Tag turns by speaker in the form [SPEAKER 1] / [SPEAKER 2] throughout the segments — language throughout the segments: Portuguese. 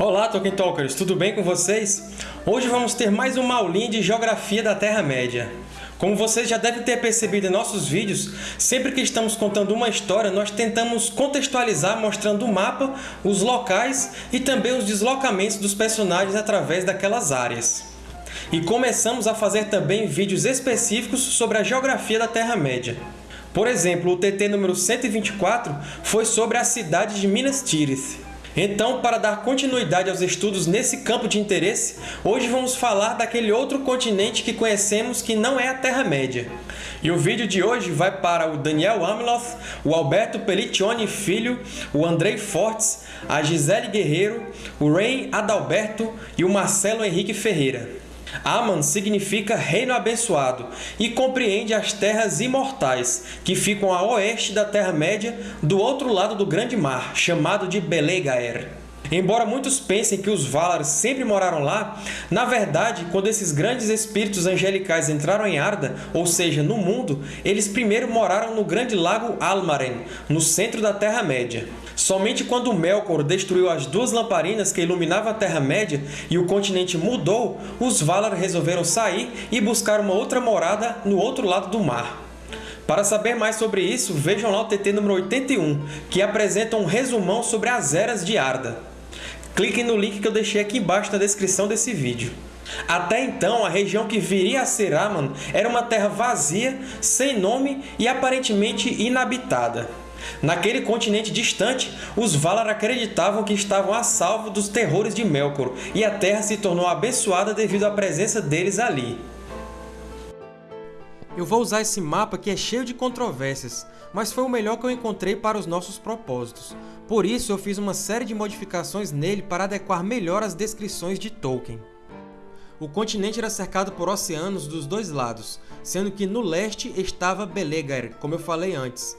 [SPEAKER 1] Olá, Tolkien Talkers! Tudo bem com vocês? Hoje vamos ter mais uma aulinha de Geografia da Terra-média. Como vocês já devem ter percebido em nossos vídeos, sempre que estamos contando uma história, nós tentamos contextualizar mostrando o mapa, os locais e também os deslocamentos dos personagens através daquelas áreas. E começamos a fazer também vídeos específicos sobre a geografia da Terra-média. Por exemplo, o TT número 124 foi sobre a cidade de Minas Tirith. Então, para dar continuidade aos estudos nesse campo de interesse, hoje vamos falar daquele outro continente que conhecemos que não é a Terra-média. E o vídeo de hoje vai para o Daniel Amiloth, o Alberto Pelliccioni Filho, o Andrei Fortes, a Gisele Guerreiro, o Ray Adalberto e o Marcelo Henrique Ferreira. Aman significa Reino Abençoado e compreende as Terras Imortais, que ficam a oeste da Terra-média, do outro lado do Grande Mar, chamado de Belegaer. Embora muitos pensem que os Valar sempre moraram lá, na verdade, quando esses grandes espíritos angelicais entraram em Arda, ou seja, no mundo, eles primeiro moraram no grande lago Almaren, no centro da Terra-média. Somente quando Melkor destruiu as duas lamparinas que iluminavam a Terra-média e o continente mudou, os Valar resolveram sair e buscar uma outra morada no outro lado do mar. Para saber mais sobre isso, vejam lá o TT número 81, que apresenta um resumão sobre as Eras de Arda. Cliquem no link que eu deixei aqui embaixo na descrição desse vídeo. Até então, a região que viria a ser Aman era uma terra vazia, sem nome e aparentemente inabitada. Naquele continente distante, os Valar acreditavam que estavam a salvo dos terrores de Melkor, e a Terra se tornou abençoada devido à presença deles ali. Eu vou usar esse mapa que é cheio de controvérsias, mas foi o melhor que eu encontrei para os nossos propósitos. Por isso, eu fiz uma série de modificações nele para adequar melhor as descrições de Tolkien. O continente era cercado por oceanos dos dois lados, sendo que no leste estava Belegaer, como eu falei antes,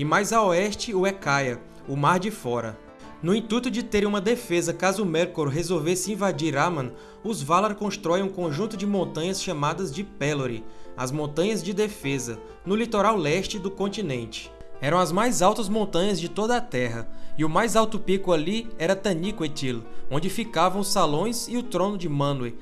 [SPEAKER 1] e mais a oeste o Ecaia, o Mar de Fora. No intuito de terem uma defesa caso Melkor resolvesse invadir Aman, os Valar constroem um conjunto de montanhas chamadas de Pelori, as Montanhas de Defesa, no litoral leste do continente. Eram as mais altas montanhas de toda a Terra, e o mais alto pico ali era Taniquetil, onde ficavam os salões e o trono de Manwë.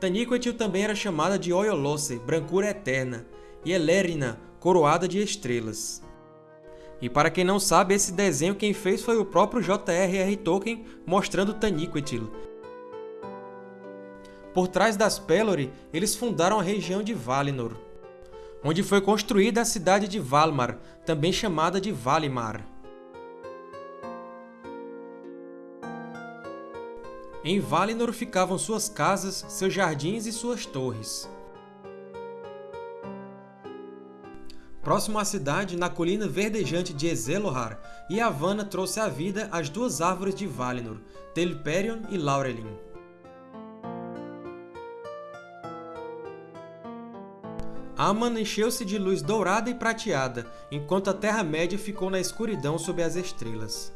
[SPEAKER 1] Taniquetil também era chamada de Oyolosse, brancura eterna, e Elérina, coroada de estrelas. E para quem não sabe, esse desenho quem fez foi o próprio J.R.R. Tolkien mostrando Taniquetil. Por trás das Pelori, eles fundaram a região de Valinor, onde foi construída a cidade de Valmar, também chamada de Valimar. Em Valinor ficavam suas casas, seus jardins e suas torres. Próximo à cidade, na colina verdejante de Ezelohar, Yavanna trouxe à vida as duas árvores de Valinor, Telperion e Laurelin. Aman encheu-se de luz dourada e prateada, enquanto a Terra-média ficou na escuridão sob as estrelas.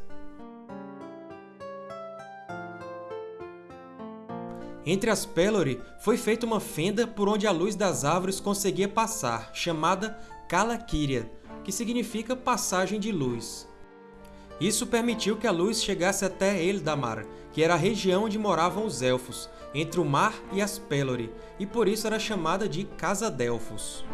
[SPEAKER 1] Entre as Pelori foi feita uma fenda por onde a luz das árvores conseguia passar, chamada Kalakiria, que significa passagem de luz. Isso permitiu que a luz chegasse até Eldamar, que era a região onde moravam os Elfos, entre o mar e as Pelori, e por isso era chamada de Casa Delfos.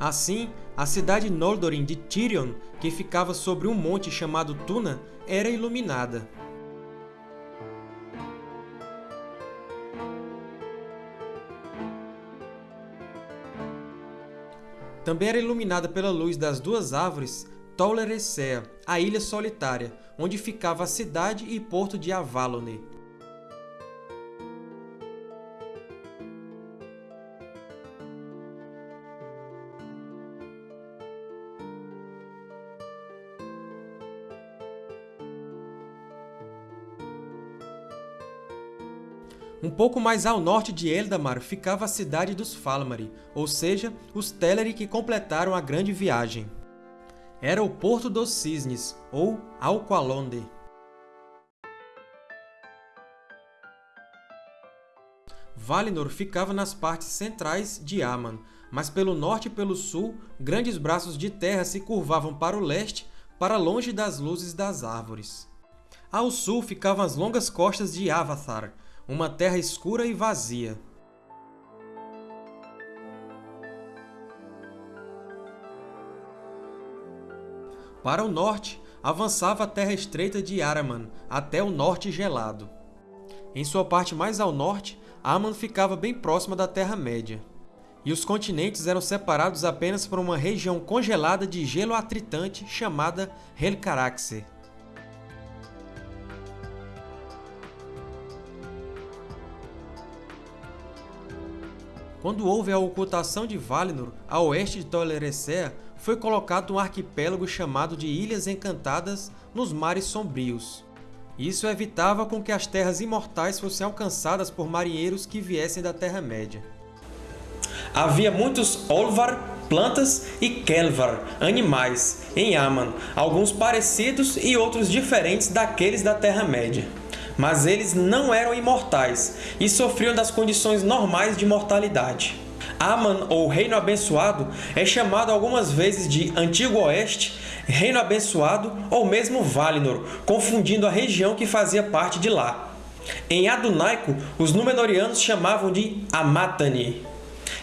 [SPEAKER 1] Assim, a cidade Noldorin de Tirion, que ficava sobre um monte chamado Tuna, era iluminada. Também era iluminada pela luz das duas árvores Tol Eressëa, a Ilha Solitária, onde ficava a cidade e porto de Avalone. Um pouco mais ao norte de Eldamar ficava a cidade dos Falmari, ou seja, os Teleri que completaram a grande viagem. Era o Porto dos Cisnes, ou Alqualonde. Valinor ficava nas partes centrais de Aman, mas pelo norte e pelo sul, grandes braços de terra se curvavam para o leste para longe das luzes das árvores. Ao sul ficavam as longas costas de Avatar, uma terra escura e vazia. Para o norte, avançava a terra estreita de Araman, até o norte gelado. Em sua parte mais ao norte, Aman ficava bem próxima da Terra-média. E os continentes eram separados apenas por uma região congelada de gelo atritante chamada Helcaraxe. Quando houve a ocultação de Valinor, a oeste de Tol Eressëa, foi colocado um arquipélago chamado de Ilhas Encantadas nos Mares Sombrios. Isso evitava com que as Terras Imortais fossem alcançadas por marinheiros que viessem da Terra-média. Havia muitos Olvar, plantas, e Kelvar, animais, em Aman, alguns parecidos e outros diferentes daqueles da Terra-média. Mas eles não eram imortais e sofriam das condições normais de mortalidade. Aman, ou Reino Abençoado, é chamado algumas vezes de Antigo Oeste, Reino Abençoado ou mesmo Valinor, confundindo a região que fazia parte de lá. Em Adunaico, os Númenóreanos chamavam de Amatani.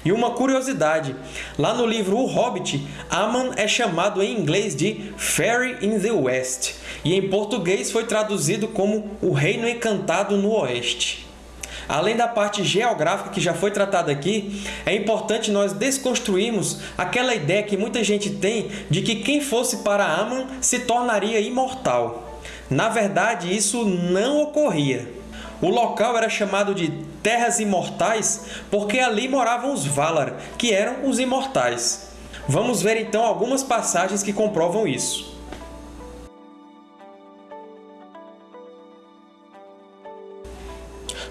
[SPEAKER 1] E uma curiosidade, lá no livro O Hobbit, Aman é chamado em inglês de Fairy in the West, e em português foi traduzido como o Reino Encantado no Oeste. Além da parte geográfica que já foi tratada aqui, é importante nós desconstruirmos aquela ideia que muita gente tem de que quem fosse para Aman se tornaria imortal. Na verdade, isso não ocorria. O local era chamado de Terras Imortais porque ali moravam os Valar, que eram os imortais. Vamos ver então algumas passagens que comprovam isso.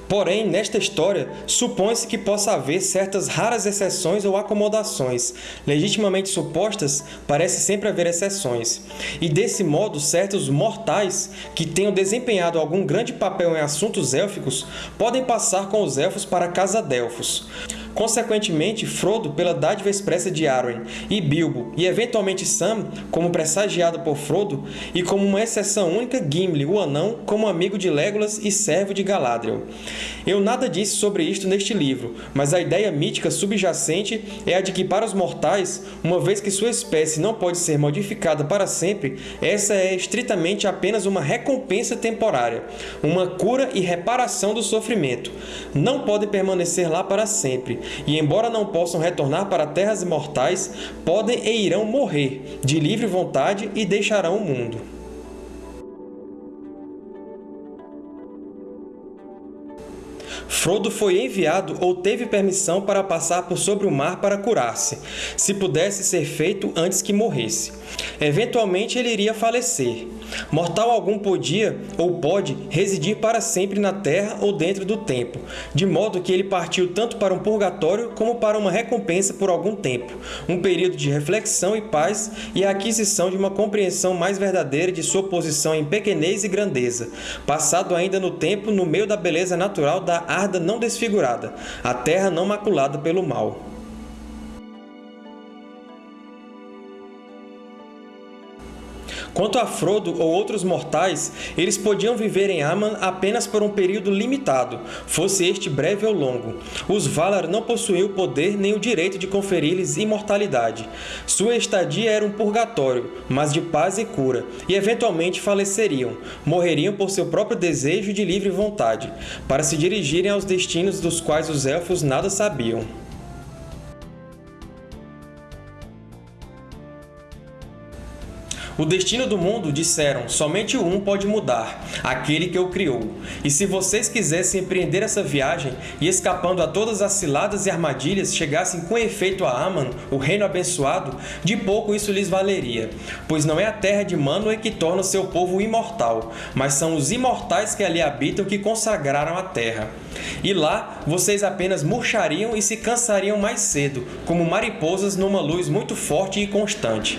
[SPEAKER 1] Porém, nesta história, supõe-se que possa haver certas raras exceções ou acomodações. Legitimamente supostas, parece sempre haver exceções. E, desse modo, certos mortais que tenham desempenhado algum grande papel em assuntos élficos podem passar com os Elfos para Casa Delfos. Consequentemente, Frodo, pela dádiva expressa de Arwen, e Bilbo, e eventualmente Sam, como pressagiado por Frodo, e como uma exceção única Gimli, o Anão, como amigo de Legolas e servo de Galadriel. Eu nada disse sobre isto neste livro, mas a ideia mítica subjacente é a de que para os mortais, uma vez que sua espécie não pode ser modificada para sempre, essa é estritamente apenas uma recompensa temporária, uma cura e reparação do sofrimento. Não pode permanecer lá para sempre, e embora não possam retornar para terras imortais, podem e irão morrer, de livre vontade, e deixarão o mundo. Frodo foi enviado ou teve permissão para passar por sobre o mar para curar-se, se pudesse ser feito antes que morresse. Eventualmente ele iria falecer. Mortal algum podia, ou pode, residir para sempre na Terra ou dentro do tempo, de modo que ele partiu tanto para um purgatório como para uma recompensa por algum tempo, um período de reflexão e paz e a aquisição de uma compreensão mais verdadeira de sua posição em pequenez e grandeza, passado ainda no tempo no meio da beleza natural da Arda não desfigurada, a terra não maculada pelo mal. Quanto a Frodo ou outros mortais, eles podiam viver em Aman apenas por um período limitado, fosse este breve ou longo. Os Valar não possuíam o poder nem o direito de conferir-lhes imortalidade. Sua estadia era um purgatório, mas de paz e cura, e eventualmente faleceriam, morreriam por seu próprio desejo de livre vontade, para se dirigirem aos destinos dos quais os Elfos nada sabiam. O destino do mundo, disseram, somente um pode mudar, aquele que o criou. E se vocês quisessem empreender essa viagem e, escapando a todas as ciladas e armadilhas, chegassem com efeito a Aman, o reino abençoado, de pouco isso lhes valeria, pois não é a terra de Manwë que torna o seu povo imortal, mas são os imortais que ali habitam que consagraram a terra. E lá, vocês apenas murchariam e se cansariam mais cedo, como mariposas numa luz muito forte e constante.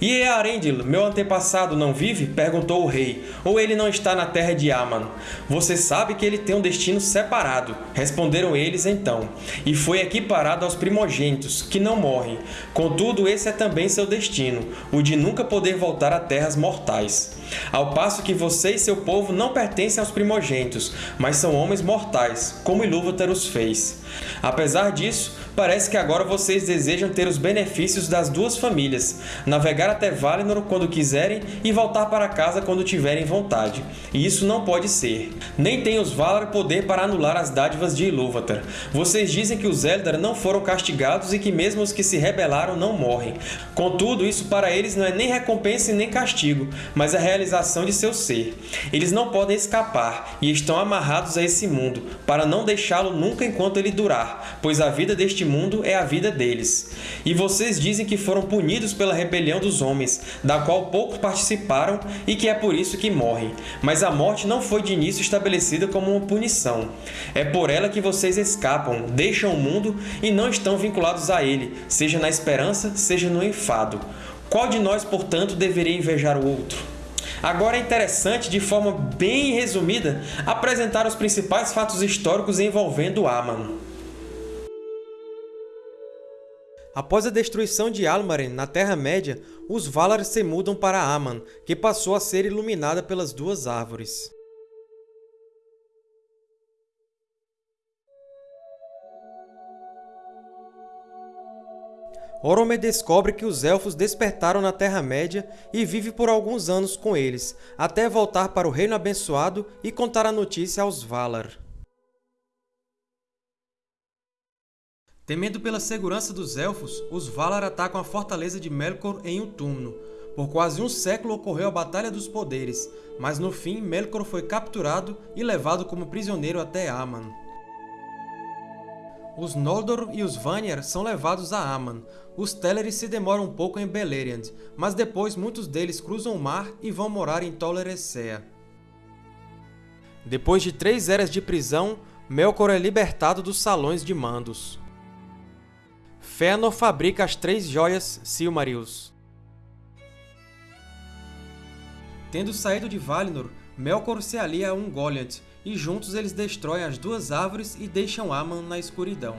[SPEAKER 1] E Earendil, meu antepassado, não vive? perguntou o rei. Ou ele não está na terra de Aman? Você sabe que ele tem um destino separado, responderam eles então, e foi equiparado aos primogênitos, que não morrem. Contudo, esse é também seu destino, o de nunca poder voltar a terras mortais. Ao passo que você e seu povo não pertencem aos primogênitos, mas são homens mortais, como Ilúvatar os fez. Apesar disso, parece que agora vocês desejam ter os benefícios das duas famílias, navegar até Valinor quando quiserem e voltar para casa quando tiverem vontade. E isso não pode ser. Nem tem os Valar poder para anular as dádivas de Ilúvatar. Vocês dizem que os Eldar não foram castigados e que mesmo os que se rebelaram não morrem. Contudo, isso para eles não é nem recompensa e nem castigo, mas a realização de seu ser. Eles não podem escapar e estão amarrados a esse mundo, para não deixá-lo nunca enquanto ele durar, pois a vida deste mundo é a vida deles. E vocês dizem que foram punidos pela rebelião dos homens, da qual poucos participaram e que é por isso que morrem. Mas a morte não foi de início estabelecida como uma punição. É por ela que vocês escapam, deixam o mundo e não estão vinculados a ele, seja na esperança, seja no enfado. Qual de nós, portanto, deveria invejar o outro? Agora é interessante, de forma bem resumida, apresentar os principais fatos históricos envolvendo Aman. Após a destruição de Almaren na Terra-média, os Valar se mudam para Aman, que passou a ser iluminada pelas duas árvores. Orome descobre que os Elfos despertaram na Terra-média e vive por alguns anos com eles, até voltar para o Reino Abençoado e contar a notícia aos Valar. Temendo pela segurança dos Elfos, os Valar atacam a fortaleza de Melkor em Utumno. Por quase um século ocorreu a Batalha dos Poderes, mas no fim Melkor foi capturado e levado como prisioneiro até Aman. Os Noldor e os Vanyar são levados a Aman. Os Teleri se demoram um pouco em Beleriand, mas depois muitos deles cruzam o mar e vão morar em Tol Eressëa. Depois de três eras de prisão, Melkor é libertado dos Salões de Mandos. Fëanor fabrica as três joias Silmarils. Tendo saído de Valinor, Melkor se alia a Ungoliant, e juntos eles destroem as duas árvores e deixam Aman na escuridão.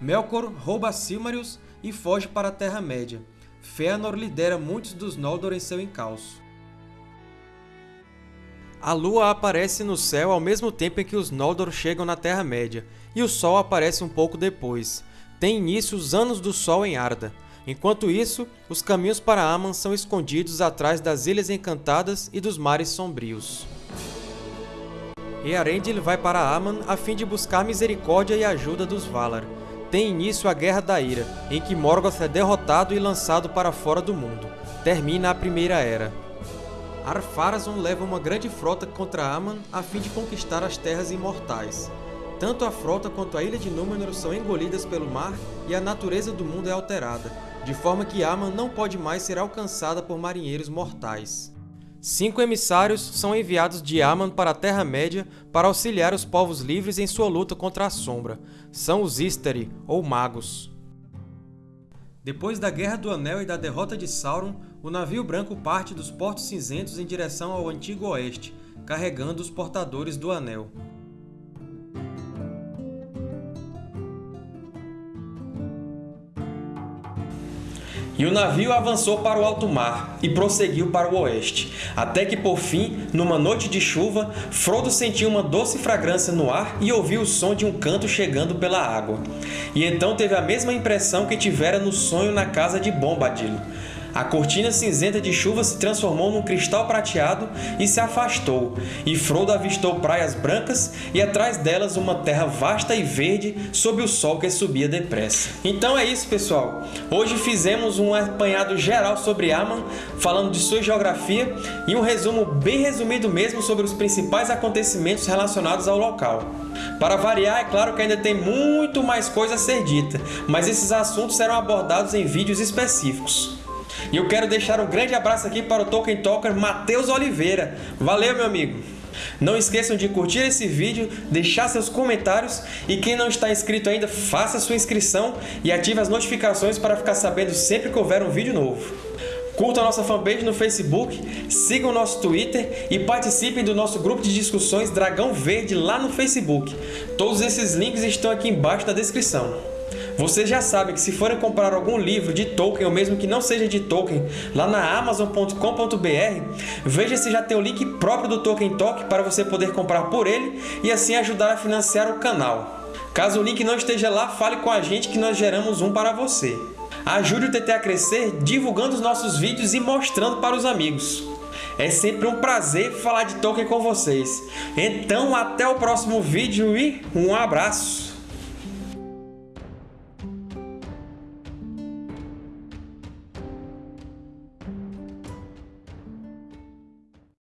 [SPEAKER 1] Melkor rouba Silmarils e foge para a Terra-média. Fëanor lidera muitos dos Noldor em seu encalço. A Lua aparece no céu ao mesmo tempo em que os Noldor chegam na Terra-média, e o Sol aparece um pouco depois. Tem início os Anos do Sol em Arda. Enquanto isso, os caminhos para Aman são escondidos atrás das Ilhas Encantadas e dos Mares Sombrios. Earendil vai para Aman a fim de buscar misericórdia e ajuda dos Valar. Tem início a Guerra da Ira, em que Morgoth é derrotado e lançado para fora do mundo. Termina a Primeira Era. Ar-Pharazôn leva uma grande frota contra Aman a fim de conquistar as Terras Imortais. Tanto a frota quanto a Ilha de Númenor são engolidas pelo mar e a natureza do mundo é alterada, de forma que Aman não pode mais ser alcançada por marinheiros mortais. Cinco emissários são enviados de Aman para a Terra-média para auxiliar os povos livres em sua luta contra a Sombra. São os Istari, ou Magos. Depois da Guerra do Anel e da derrota de Sauron, o navio branco parte dos Portos Cinzentos em direção ao Antigo Oeste, carregando os portadores do Anel. E o navio avançou para o alto mar e prosseguiu para o oeste, até que, por fim, numa noite de chuva, Frodo sentiu uma doce fragrância no ar e ouviu o som de um canto chegando pela água. E então teve a mesma impressão que tivera no sonho na casa de Bombadil. A cortina cinzenta de chuva se transformou num cristal prateado e se afastou, e Frodo avistou praias brancas e atrás delas uma terra vasta e verde sob o sol que subia depressa. Então é isso, pessoal! Hoje fizemos um apanhado geral sobre Aman, falando de sua geografia e um resumo bem resumido mesmo sobre os principais acontecimentos relacionados ao local. Para variar, é claro que ainda tem muito mais coisa a ser dita, mas esses assuntos serão abordados em vídeos específicos. E eu quero deixar um grande abraço aqui para o Tolkien Talker Matheus Oliveira. Valeu, meu amigo! Não esqueçam de curtir esse vídeo, deixar seus comentários e quem não está inscrito ainda, faça sua inscrição e ative as notificações para ficar sabendo sempre que houver um vídeo novo. Curtam a nossa fanpage no Facebook, sigam o nosso Twitter e participem do nosso grupo de discussões Dragão Verde lá no Facebook. Todos esses links estão aqui embaixo na descrição. Vocês já sabem que se forem comprar algum livro de Tolkien, ou mesmo que não seja de Tolkien, lá na Amazon.com.br, veja se já tem o link próprio do Tolkien Talk para você poder comprar por ele e assim ajudar a financiar o canal. Caso o link não esteja lá, fale com a gente que nós geramos um para você. Ajude o TT a crescer divulgando os nossos vídeos e mostrando para os amigos. É sempre um prazer falar de Tolkien com vocês. Então, até o próximo vídeo e um abraço!